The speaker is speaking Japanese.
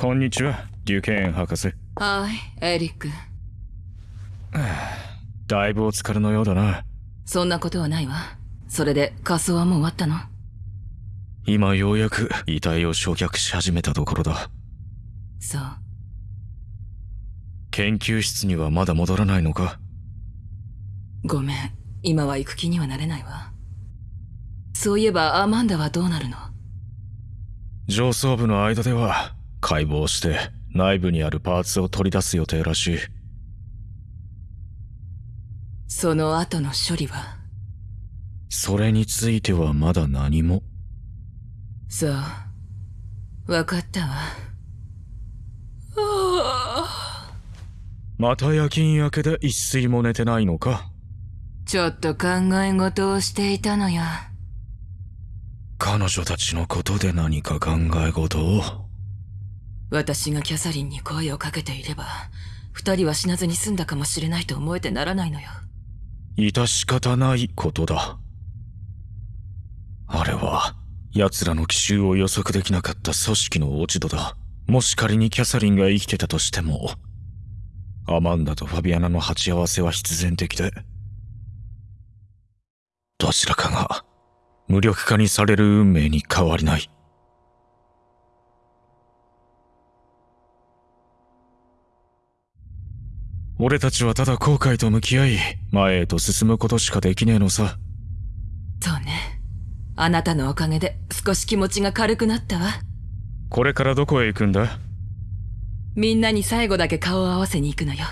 こんにちはデュケーン博士。はいエリック。だいぶお疲れのようだな。そんなことはないわ。それで仮装はもう終わったの？今ようやく遺体を焼却し始めたところだ。そう。研究室にはまだ戻らないのか？ごめん。今は行く気にはなれないわ。そういえばアマンダはどうなるの？上層部の間では解剖して内部にあるパーツを取り出す予定らしい。その後の処理は？それについてはまだ何も。そう。分かったわ。また夜勤明けで一睡も寝てないのか。ちょっと考え事をしていたのよ。彼女たちのことで何か考え事を？私がキャサリンに声をかけていれば二人は死なずに済んだかもしれないと思えてならないのよ。致し方ないことだ。あれは奴らの奇襲を予測できなかった組織の落ち度だ。もし仮にキャサリンが生きてたとしてもアマンダとファビアナの鉢合わせは必然的で。どちらかが無力化にされる運命に変わりない。俺たちはただ後悔と向き合い前へと進むことしかできねえのさ。そうね。あなたのおかげで少し気持ちが軽くなったわ。これからどこへ行くんだ？みんなに最後だけ顔を合わせに行くのよ